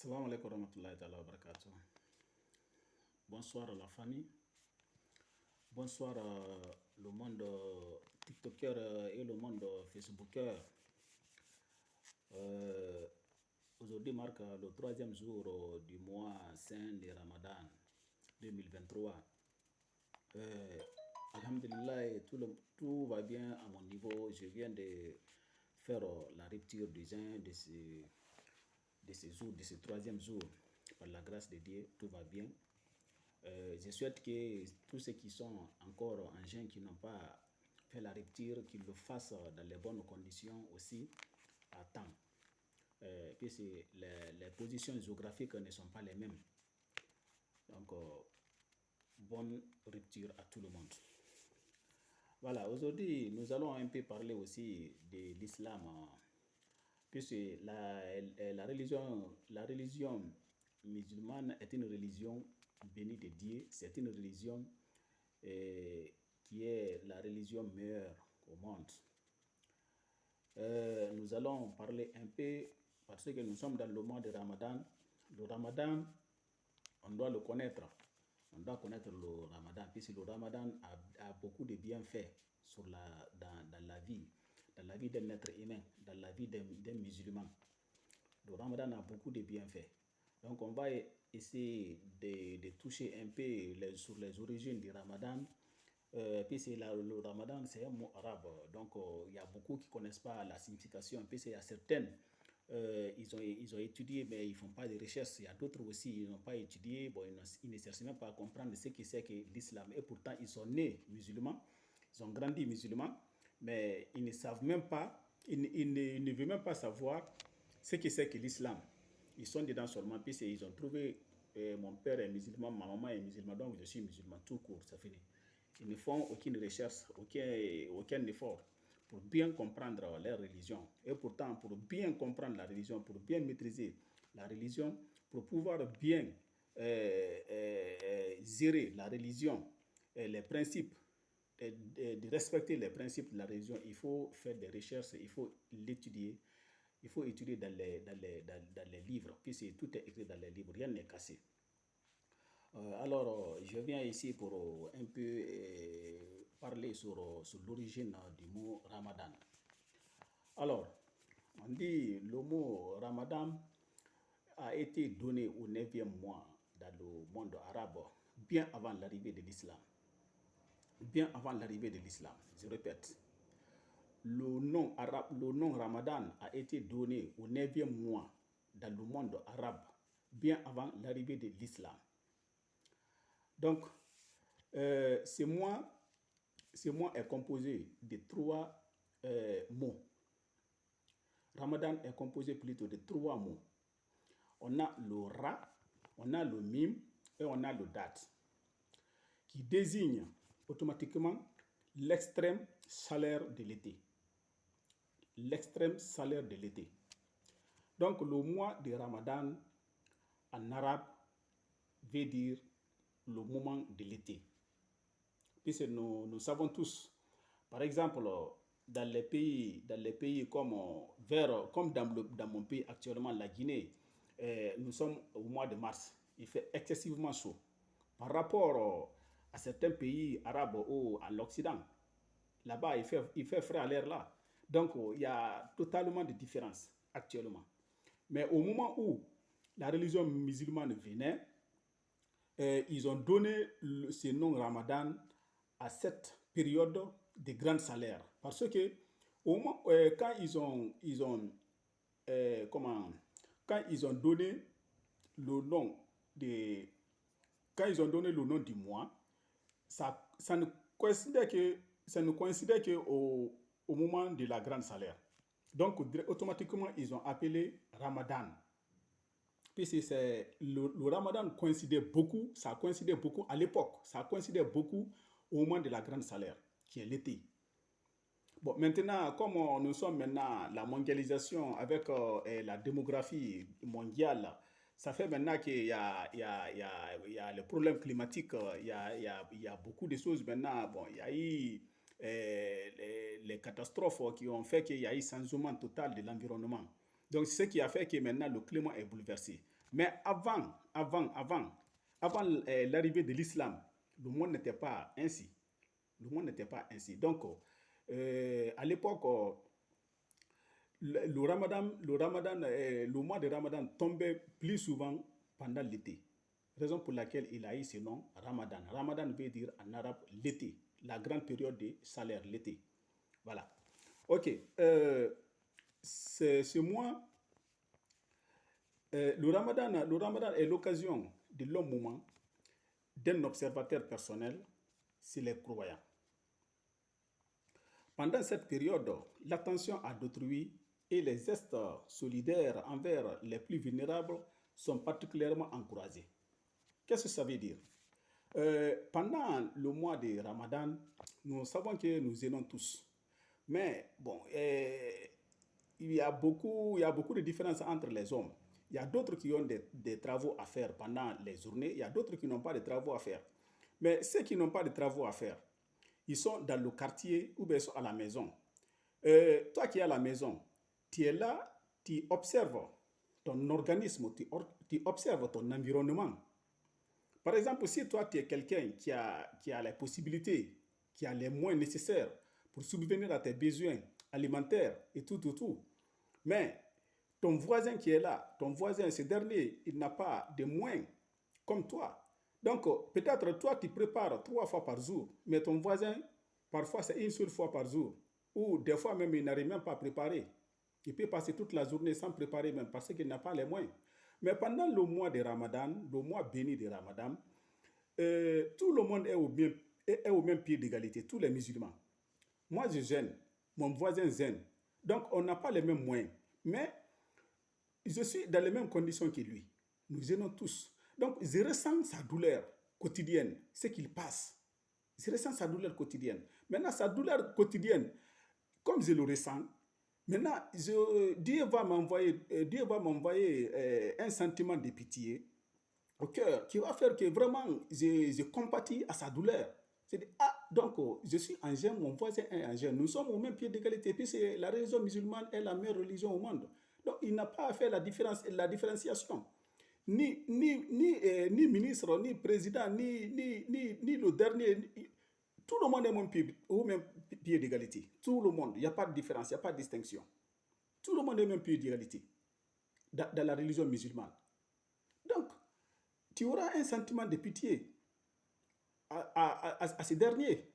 Salam alaikum. Bonsoir la famille. Bonsoir le monde TikToker et le monde Facebooker. Euh, Aujourd'hui marque le troisième jour du mois saint de Ramadan 2023. Euh, Alhamdulillah, tout va bien à mon niveau. Je viens de faire la rupture du jeûne de ce, de ce jour, de ce troisième jour. Par la grâce de Dieu, tout va bien. Euh, je souhaite que tous ceux qui sont encore en jeûne, qui n'ont pas fait la rupture, qu'ils le fassent dans les bonnes conditions aussi, à temps. Euh, puisque les, les positions géographiques ne sont pas les mêmes. Donc, euh, bonne rupture à tout le monde. Voilà, aujourd'hui, nous allons un peu parler aussi de l'islam, puisque la, la, religion, la religion musulmane est une religion bénie de Dieu, c'est une religion euh, qui est la religion meilleure au monde. Euh, nous allons parler un peu, parce que nous sommes dans le mois de Ramadan. Le Ramadan, on doit le connaître. On doit connaître le Ramadan, puisque le Ramadan a, a beaucoup de bienfaits sur la, dans, dans la vie, dans la vie d'un être humain, dans la vie d'un musulman. Le Ramadan a beaucoup de bienfaits. Donc on va essayer de, de toucher un peu sur les origines du Ramadan. Euh, puisque la- le Ramadan, c'est un mot arabe. Donc euh, il y a beaucoup qui ne connaissent pas la signification. Puisqu'il y a certaines, euh, ils, ont, ils ont étudié, mais ils ne font pas de recherches. Il y a d'autres aussi, ils n'ont pas étudié. Ils ne cherchent même pas à comprendre ce que c'est que l'islam. Et pourtant, ils sont nés musulmans. Ils ont grandi musulmans. Mais ils ne savent même pas, ils, ne- ils ils veulent même pas savoir ce que c'est que l'islam. Ils sont dedans seulement, puisqu'ils ont trouvé euh, mon père est musulman, ma maman est musulmane, donc je suis musulman, tout court, ça finit. Ils ne font aucune recherche, aucun, aucun effort pour bien comprendre leur religion. Et pourtant, pour bien comprendre la religion, pour bien maîtriser la religion, pour pouvoir bien euh, euh, euh, gérer la religion, et les principes de, respecter les principes de la religion, il faut faire des recherches, il faut l'étudier, il faut étudier dans les, dans les, dans, dans les livres, puisque tout est écrit dans les livres, rien n'est cassé. Euh, alors, euh, je viens ici pour euh, un peu parler sur, sur l'origine du mot Ramadan. Alors, on dit le mot Ramadan a été donné au 9e mois dans le monde arabe, bien avant l'arrivée de l'islam. Bien avant l'arrivée de l'islam, je répète. Le nom, arabe, le nom Ramadan a été donné au 9e mois dans le monde arabe, bien avant l'arrivée de l'islam. Donc, euh, ce mois, ce mois est composé de trois euh, mots. Ramadan est composé plutôt de trois mots. On a le Ra, on a le Mim et on a le Dat, qui désigne automatiquement l'extrême chaleur de l'été. L'extrême chaleur de l'été. Donc, le mois de Ramadan en arabe veut dire le moment de l'été. Puisque nous, nous savons tous, par exemple, dans les pays, dans les pays comme, vers, comme dans, le- dans mon pays actuellement, la Guinée, euh, nous sommes au mois de mars. Il fait excessivement chaud. Par rapport à certains pays arabes ou à l'Occident, là-bas, il fait, il fait frais à l'air là. Donc, euh, il y a totalement de différence actuellement. Mais au moment où la religion musulmane venait, euh, ils ont donné le- ce nom Ramadan à cette période de grande salaire. Parce que au moment, euh, quand ils ont, ils ont comment, quand ils ont donné le nom de, quand ils ont donné le nom du mois, ça, ça ne coïncidait que, ça que au, au moment de la grande salaire. Donc, automatiquement, ils ont appelé Ramadan puisque le, ramadan coïncidait beaucoup, ça coïncidait beaucoup à l'époque, ça coïncidait beaucoup au moment de la grande salaire, qui est l'été. Bon, maintenant, comme nous sommes maintenant la mondialisation avec euh, la démographie mondiale, ça fait maintenant qu'il y a, il y, a, il y, a, il y a le problème climatique, euh, il y a, il y, a, il y a beaucoup de choses maintenant. Bon, il y a eu euh, les, catastrophes qui ont fait qu'il y a eu changement total de l'environnement. Donc, ce qui a fait que maintenant le climat est bouleversé. Mais avant, avant, avant, avant euh, l'arrivée de l'islam, le monde n'était pas ainsi. Le monde n'était pas ainsi. Donc, euh, à l'époque, le, ramadan, le, ramadan euh, le mois de ramadan tombait plus souvent pendant l'été. Raison pour laquelle il a eu ce nom, ramadan. Ramadan veut dire en arabe l'été, la grande période de salaire, l'été. Voilà. Ok. Euh, ce mois, euh, le, ramadan, le ramadan est l'occasion de long moment d'un observateur personnel, c'est les croyants. Pendant cette période, l'attention à d'autrui et les gestes solidaires envers les plus vulnérables sont particulièrement encouragés. Qu'est-ce que ça veut dire? Euh, Pendant le mois de Ramadan, nous savons que nous aimons tous. Mais bon, euh, il, y a beaucoup, il y a beaucoup de différences entre les hommes. Il y a d'autres qui ont des, des, travaux à faire pendant les journées, il y a d'autres qui n'ont pas de travaux à faire. Mais ceux qui n'ont pas de travaux à faire, ils sont dans le quartier ou bien sont à la maison. Euh, toi qui es à la maison, tu es là, tu observes ton organisme, tu, observes ton environnement. Par exemple, si toi tu es quelqu'un qui a, qui a les possibilités, qui a les moyens nécessaires pour subvenir à tes besoins alimentaires et tout, tout, tout, mais ton voisin qui est là, ton voisin, ce dernier, il n'a pas de moyens comme toi. Donc, peut-être toi, tu prépares trois fois par jour, mais ton voisin, parfois, c'est une seule fois par jour. Ou des fois même, il n'arrive même pas à préparer. Il peut passer toute la journée sans préparer même parce qu'il n'a pas les moyens. Mais pendant le mois de Ramadan, le mois béni de Ramadan, euh, tout le monde est au, même, est, au même pied d'égalité, tous les musulmans. Moi, je gêne, mon voisin gêne. Donc, on n'a pas les mêmes moyens. Mais je suis dans les mêmes conditions que lui. Nous gênons tous. Donc, je ressens sa douleur quotidienne, ce qu'il passe. Je ressens sa douleur quotidienne. Maintenant, sa douleur quotidienne, comme je le ressens, Maintenant, Dieu va m'envoyer, euh, Dieu va m'envoyer euh, un sentiment de pitié au cœur qui va faire que vraiment je, je compatis à sa douleur. C'est ah, donc oh, je suis un jeune, mon voisin est un jeune. Nous sommes au même pied d'égalité. Puis la religion musulmane est la meilleure religion au monde. Donc il n'a pas à faire la, différence, la différenciation. Ni, ni, ni, euh, ni ministre, ni président, ni, ni, ni, ni le dernier. Tout le monde est au même pied, au d'égalité. Tout le monde. Il n'y a pas de différence, il n'y a pas de distinction. Tout le monde est même pied d'égalité dans, la religion musulmane. Donc, tu auras un sentiment de pitié à, ces derniers.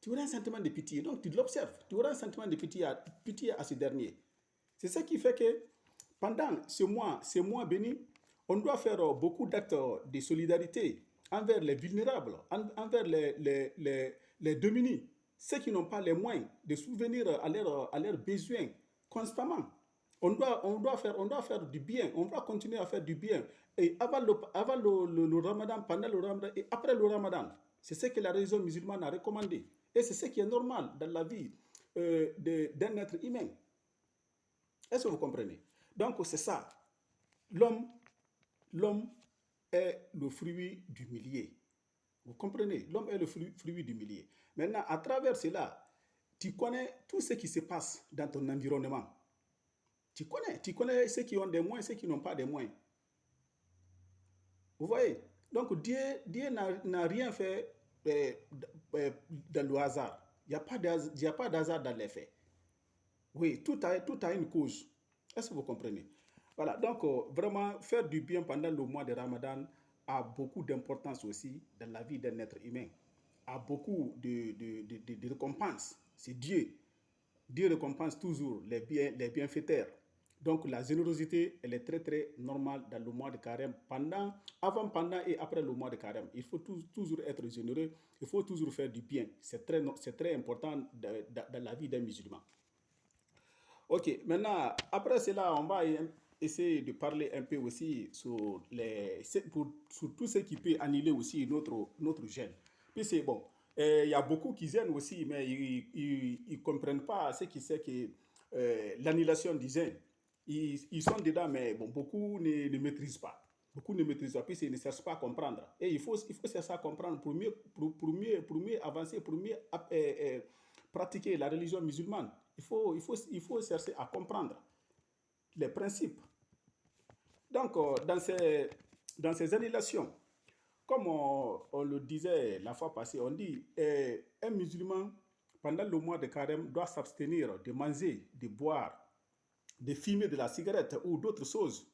Tu auras un sentiment de pitié. Donc, tu l'observes. Tu auras un sentiment de pitié à, ces derniers. C'est ce qui fait que pendant ce mois, ce mois béni, on doit faire beaucoup d'actes de solidarité envers les vulnérables, envers les, les, les, les démunis ceux qui n'ont pas les moyens de souvenir à leurs, à leurs besoins constamment. On doit, on, doit faire, on doit faire du bien, on doit continuer à faire du bien. Et avant le, avant le, le, ramadan, pendant le ramadan et après le ramadan. C'est ce que la religion musulmane a recommandé. Et c'est ce qui est normal dans la vie euh, d'un être humain. Est-ce que vous comprenez? Donc c'est ça. L'homme, l'homme est le fruit du millier. Vous comprenez? L'homme est le fruit, du millier. Maintenant, à travers cela, tu connais tout ce qui se passe dans ton environnement. Tu connais, tu connais ceux qui ont des moyens, ceux qui n'ont pas de moyens. Vous voyez? Donc Dieu, Dieu n'a rien fait euh, euh, dans le hasard. Il n'y a pas d'hasard dans les faits. Oui, tout a, tout a une cause. Est-ce que vous comprenez? Voilà, donc euh, vraiment faire du bien pendant le mois de Ramadan a beaucoup d'importance aussi dans la vie d'un être humain a beaucoup de, de, de, récompenses. C'est Dieu. Dieu récompense toujours les, bien, les bienfaiteurs. Donc la générosité, elle est très très normale dans le mois de carême, pendant, avant, pendant et après le mois de carême. Il faut toujours être généreux, il faut toujours faire du bien. C'est très, très important dans la vie d'un musulman. Ok, maintenant, après cela, on va essayer de parler un peu aussi sur, les, pour, sur tout ce qui peut annuler aussi notre, notre gène c'est bon. Il y a beaucoup qui gênent aussi, mais ils ne comprennent pas ce qui c'est que euh, l'annulation du gène. Ils, ils, sont dedans, mais bon, beaucoup ne, ne, maîtrisent pas. Beaucoup ne maîtrisent pas, puis ils ne cherchent pas à comprendre. Et il faut, il faut chercher à comprendre pour mieux, pour, pour mieux, pour mieux avancer, pour mieux euh, euh, pratiquer la religion musulmane. Il faut, il, faut, il faut chercher à comprendre les principes. Donc, dans ces, dans ces annulations, comme on, le disait la fois passée, on dit eh, un musulman, pendant le mois de carême, doit s'abstenir de manger, de boire, de fumer de la cigarette ou d'autres choses,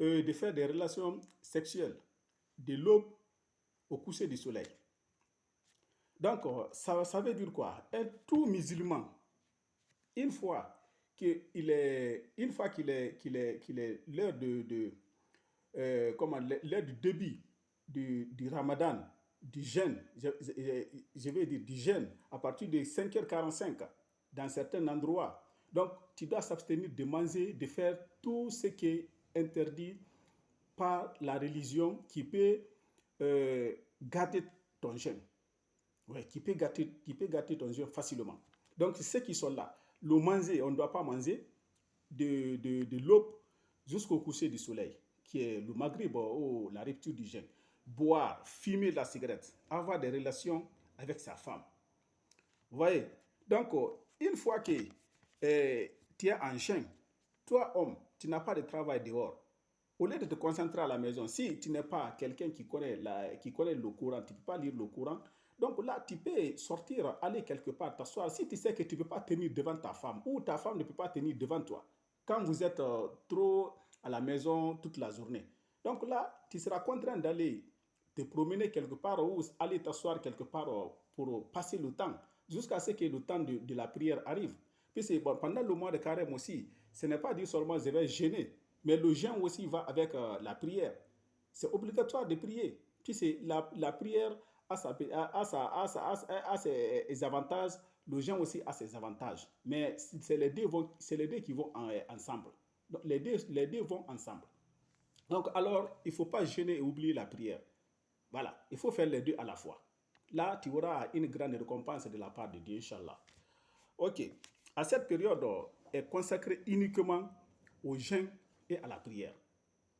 euh, de faire des relations sexuelles de l'aube au coucher du soleil. Donc, ça, ça veut dire quoi? Un tout musulman, une fois qu'il est, une fois qu'il est, qu'il est, qu'il est l'heure de, de euh, comment, l'heure du début du, du ramadan, du jeûne, je, je, vais dire du jeûne, à partir de 5h45, dans certains endroits. Donc, tu dois s'abstenir de manger, de faire tout ce qui est interdit par la religion qui peut euh, gâter ton jeûne. Ouais, qui peut gâter, qui peut gâter ton jeûne facilement. Donc, ceux qui sont là, le manger, on ne doit pas manger de, de, de l'aube jusqu'au coucher du soleil, qui est le maghrib ou la rupture du jeûne boire, fumer la cigarette, avoir des relations avec sa femme. Vous voyez? Donc, une fois que eh, tu es en chien, toi, homme, tu n'as pas de travail dehors. Au lieu de te concentrer à la maison, si tu n'es pas quelqu'un qui qui connaît le courant, tu ne peux pas lire le courant, donc là, tu peux sortir, aller quelque part, t'asseoir. Si tu sais que tu ne peux pas tenir devant ta femme ou ta femme ne peut pas tenir devant toi, quand vous êtes euh, trop à la maison toute la journée. Donc là, tu seras contraint d'aller te promener quelque part ou aller t'asseoir quelque part euh, pour passer le temps jusqu'à ce que le temps de, la prière arrive. Puis bon, pendant le mois de carême aussi, ce n'est pas dire seulement je vais gêner, mais le jeûne aussi va avec euh, la prière. C'est obligatoire de prier. Puis la, la prière a, sa, ses avantages, le jeûne aussi a ses avantages. Mais c'est les, deux qui vont ensemble. Donc, les, deux, vont ensemble. Donc alors, il ne faut pas gêner et oublier la prière. Voilà, il faut faire les deux à la fois. Là, tu auras une grande récompense de la part de Dieu, Inch'Allah. Ok, à cette période est consacrée uniquement au jeûne et à la prière.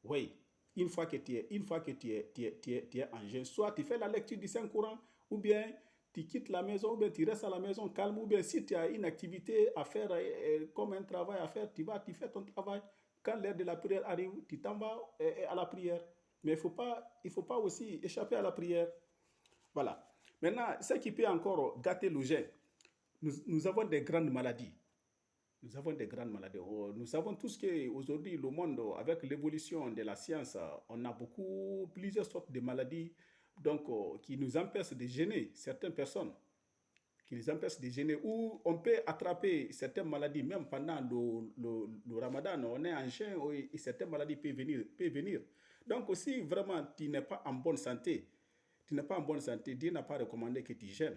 Oui, une fois que tu es, une fois que tu es, tu es, tu es, tu es en jeûne, soit tu fais la lecture du Saint-Courant, ou bien tu quittes la maison, ou bien tu restes à la maison calme, ou bien si tu as une activité à faire, euh, euh, comme un travail à faire, tu vas, tu fais ton travail. Quand l'heure de la prière arrive, tu t'en vas euh, à la prière. Mais il ne faut, pas, faut pas aussi échapper à la prière. Voilà. Maintenant, ce qui peut encore gâter le jeûne, nous, nous, avons des grandes maladies. Nous avons des grandes maladies. Oh, nous savons tous qu'aujourd'hui, le monde, avec l'évolution de la science, on a beaucoup, plusieurs sortes de maladies donc, oh, qui nous empêchent de gêner certaines personnes, qui nous empêchent de gêner, ou on peut attraper certaines maladies même pendant le, le, ramadan. On est en jeûne et certaines maladies peuvent venir. Peuvent venir. Donc si vraiment tu n'es pas en bonne santé, tu n'es pas en bonne santé, Dieu n'a pas recommandé que tu gênes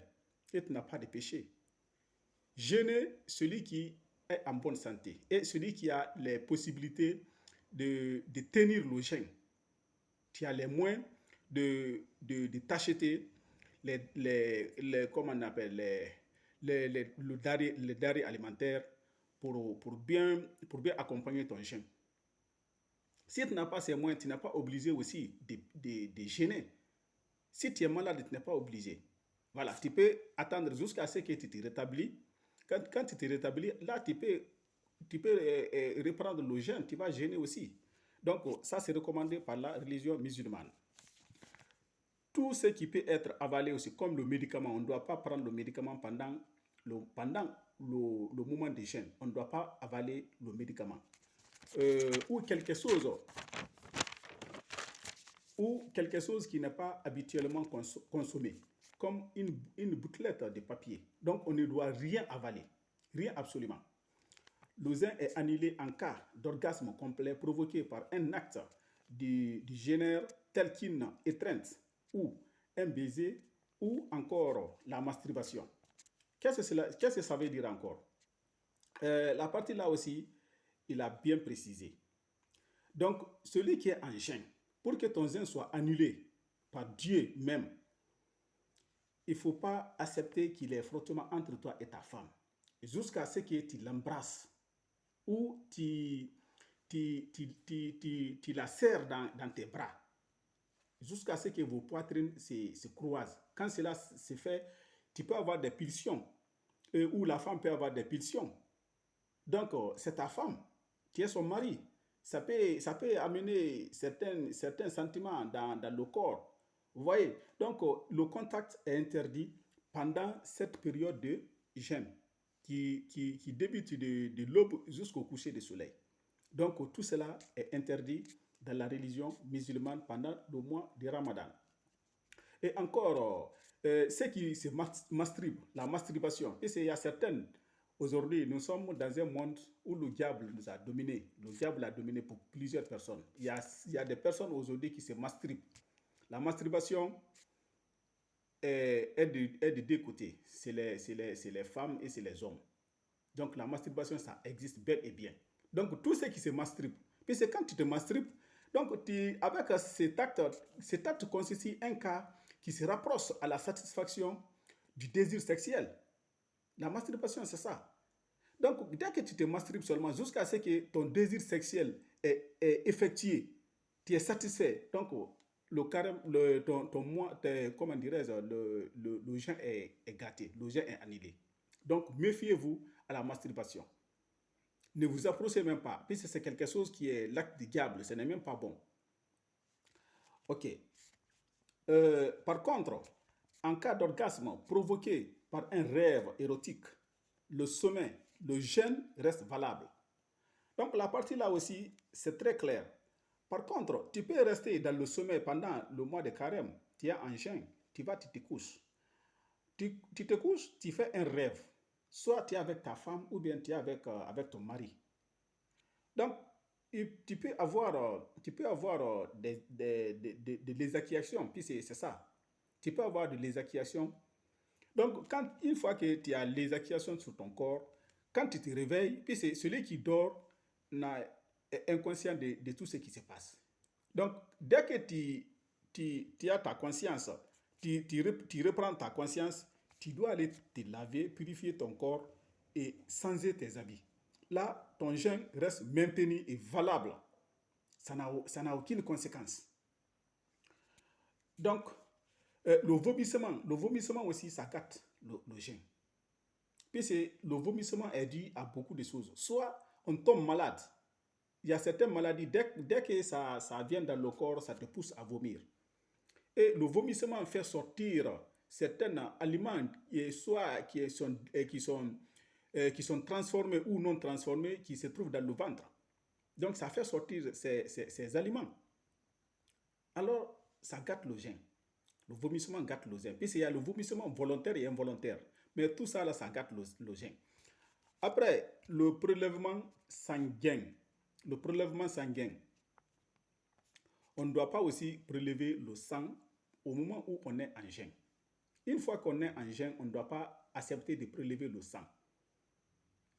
et tu n'as pas de péché. Jeûner celui qui est en bonne santé et celui qui a les possibilités de, de tenir le jeûne. Tu as les moyens de, de, de t'acheter les, les, les, comment on appelle, les, les, les, le dari, alimentaire pour, pour, bien, pour bien accompagner ton jeûne. Si tu n'as pas ces moyens, tu n'es pas obligé aussi de, de, de gêner. Si tu es malade, tu n'es pas obligé. Voilà, tu peux attendre jusqu'à ce que tu te rétablis. Quand, tu te rétablis, là, tu peux, tu peux euh, euh, reprendre le jeûne, tu vas gêner aussi. Donc, ça, c'est recommandé par la religion musulmane. Tout ce qui peut être avalé aussi, comme le médicament, on ne doit pas prendre le médicament pendant le, pendant le, moment de jeûne. On ne doit pas avaler le médicament euh, ou quelque chose ou quelque chose qui n'est pas habituellement consommé, comme une, une de papier. Donc, on ne doit rien avaler, rien absolument. Le zin est annulé en cas d'orgasme complet provoqué par un acte du, du génère tel qu'une étreinte ou un baiser ou encore la masturbation. Qu'est-ce que, qu que ça veut dire encore? Euh, La partie là aussi, il a bien précisé. Donc, celui qui est en jeûne, pour que ton jeûne soit annulé par Dieu même, il ne faut pas accepter qu'il y ait frottement entre toi et ta femme, jusqu'à ce que tu l'embrasses ou tu, tu, tu, tu, tu la serres dans, dans tes bras, jusqu'à ce que vos poitrines se, se croisent. Quand cela se fait, tu peux avoir des pulsions, ou la femme peut avoir des pulsions. Donc, c'est ta femme qui est son mari. ça peut, ça peut amener certains, certains sentiments dans, dans le corps. Vous voyez Donc, euh, le contact est interdit pendant cette période de jeûne qui, qui, qui débute de, de l'aube jusqu'au coucher du soleil. Donc, tout cela est interdit dans la religion musulmane pendant le mois de Ramadan. Et encore, euh, ce qui se masturbe, la masturbation, et il y a certaines, aujourd'hui, nous sommes dans un monde où le diable nous a dominé. Le diable a dominé pour plusieurs personnes. Il y a, il y a des personnes aujourd'hui qui se masturbent. La masturbation est, est, de, deux côtés. C'est les, femmes et c'est les hommes. Donc la masturbation, ça existe bel et bien. Donc tout ce qui se masturbe, puis c'est quand tu te masturbes, donc avec cet acte, cet acte constitue un cas qui se rapproche à la satisfaction du désir sexuel. La masturbation, c'est ça. Donc, dès que tu te masturbes seulement, jusqu'à ce que ton désir sexuel est, est, effectué, tu es satisfait. Donc, le carême, le, ton, ton comment dirais-je, le, le, est, est gâté, le jeûne est annulé. Donc, méfiez-vous à la masturbation. Ne vous approchez même pas, puisque c'est quelque chose qui est l'acte du diable, ce n'est même pas bon. Ok. Euh, par contre, en cas d'orgasme provoqué par un rêve érotique, le sommeil, le jeûne reste valable. Donc la partie là aussi, c'est très clair. Par contre, tu peux rester dans le sommeil pendant le mois de carême. Tu es en jeûne, tu vas, tu te couches. Tu, te couches, tu fais un rêve. Soit tu es avec ta femme ou bien tu es avec, euh, avec ton mari. Donc, tu peux avoir, euh, tu peux avoir euh, des, des, des, des puis c'est ça. Tu peux avoir de lésaciations. Donc, quand, une fois que tu as lésaciations sur ton corps, quand tu te réveilles, puis c'est celui qui dort est inconscient de, tout ce qui se passe. Donc, dès que tu, as ta conscience, tu reprends ta conscience, tu dois aller te laver, purifier ton corps et changer tes habits là, ton jeûne reste maintenu et valable. Ça n'a aucune conséquence. Donc, euh, le vomissement, le vomissement aussi, ça gâte le, le jeûne. Puis le vomissement est dû à beaucoup de choses. Soit on tombe malade. Il y a certaines maladies, dès, dès que ça, ça vient dans le corps, ça te pousse à vomir. Et le vomissement fait sortir certains aliments, soit qui sont, qui sont qui sont transformés ou non transformés, qui se trouvent dans le ventre. Donc, ça fait sortir ces, ces, ces aliments. Alors, ça gâte le gène. Le vomissement gâte le gène. Puis, il y a le vomissement volontaire et involontaire. Mais tout ça, là, ça gâte le, le gène. Après, le prélèvement sanguin. Le prélèvement sanguin. On ne doit pas aussi prélever le sang au moment où on est en gène. Une fois qu'on est en gène, on ne doit pas accepter de prélever le sang.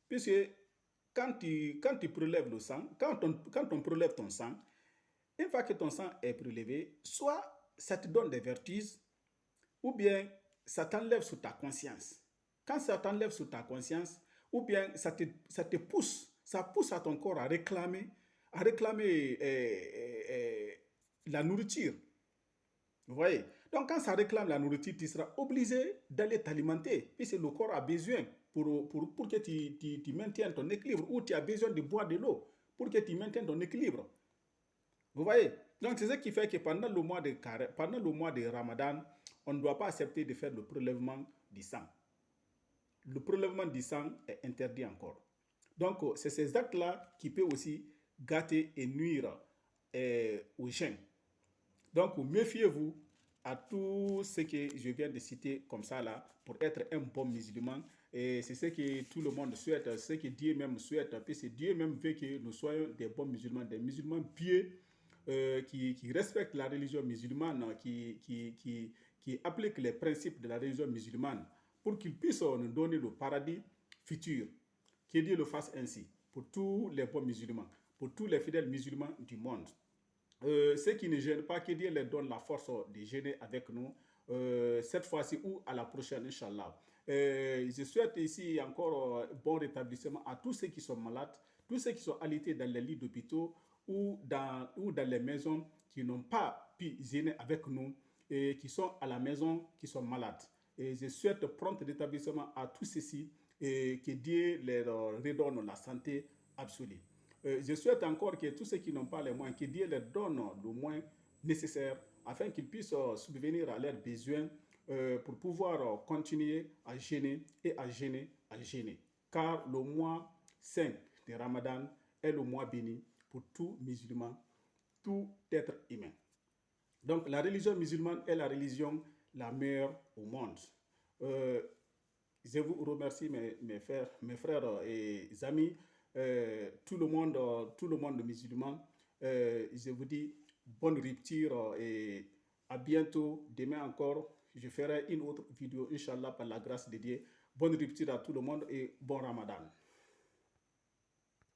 Puisque quand tu, quand tu prélèves le sang, quand on, quand on prélève ton sang, une fois que ton sang est prélevé, soit ça te donne des vertiges, ou bien ça t'enlève sous ta conscience. Quand ça t'enlève sous ta conscience, ou bien ça te, ça te pousse, ça pousse à ton corps à réclamer, à réclamer eh, eh, la nourriture. Vous voyez? Donc quand ça réclame la nourriture, tu seras obligé d'aller t'alimenter, puisque le corps a besoin pour, pour, pour que tu, tu, tu, maintiennes ton équilibre ou tu as besoin de boire de l'eau pour que tu maintiennes ton équilibre. Vous voyez? Donc, c'est ce qui fait que pendant le, mois de, pendant le mois de Ramadan, on ne doit pas accepter de faire le prélèvement du sang. Le prélèvement du sang est interdit encore. Donc, c'est ces actes-là qui peuvent aussi gâter et nuire eh, aux gens. Donc, méfiez-vous à tout ce que je viens de citer comme ça là pour être un bon musulman et c'est ce que tout le monde souhaite, ce que Dieu même souhaite. c'est Dieu même veut que nous soyons des bons musulmans, des musulmans pieux euh, qui, respectent la religion musulmane, qui, qui appliquent les principes de la religion musulmane pour qu'ils puissent nous donner le paradis futur. Que Dieu le fasse ainsi pour tous les bons musulmans, pour tous les fidèles musulmans du monde. Euh, ceux qui ne gênent pas, que Dieu leur donne la force de gêner avec nous euh, cette fois-ci ou à la prochaine, Inch'Allah. Euh, je souhaite ici encore bon rétablissement à tous ceux qui sont malades, tous ceux qui sont alités dans les lits d'hôpitaux ou dans, ou dans les maisons qui n'ont pas pu gêner avec nous et qui sont à la maison, qui sont malades. Et je souhaite prompt rétablissement à tous ceux-ci et que Dieu leur redonne la santé absolue. Euh, je souhaite encore que tous ceux qui n'ont pas les moyens, que Dieu leur donne le moins nécessaire afin qu'ils puissent euh, subvenir à leurs besoins euh, pour pouvoir continuer à gêner et à gêner, à gêner. Car le mois saint de Ramadan est le mois béni pour tout musulman, tout être humain. Donc la religion musulmane est la religion la meilleure au monde. Je vous remercie mes, mes, frères, mes frères et amis euh, tout, le monde, tout le monde musulman. Euh, je vous dis bonne rupture et à bientôt. Demain encore, je ferai une autre vidéo, Inch'Allah, par la grâce de Dieu. Bonne rupture à tout le monde et bon Ramadan.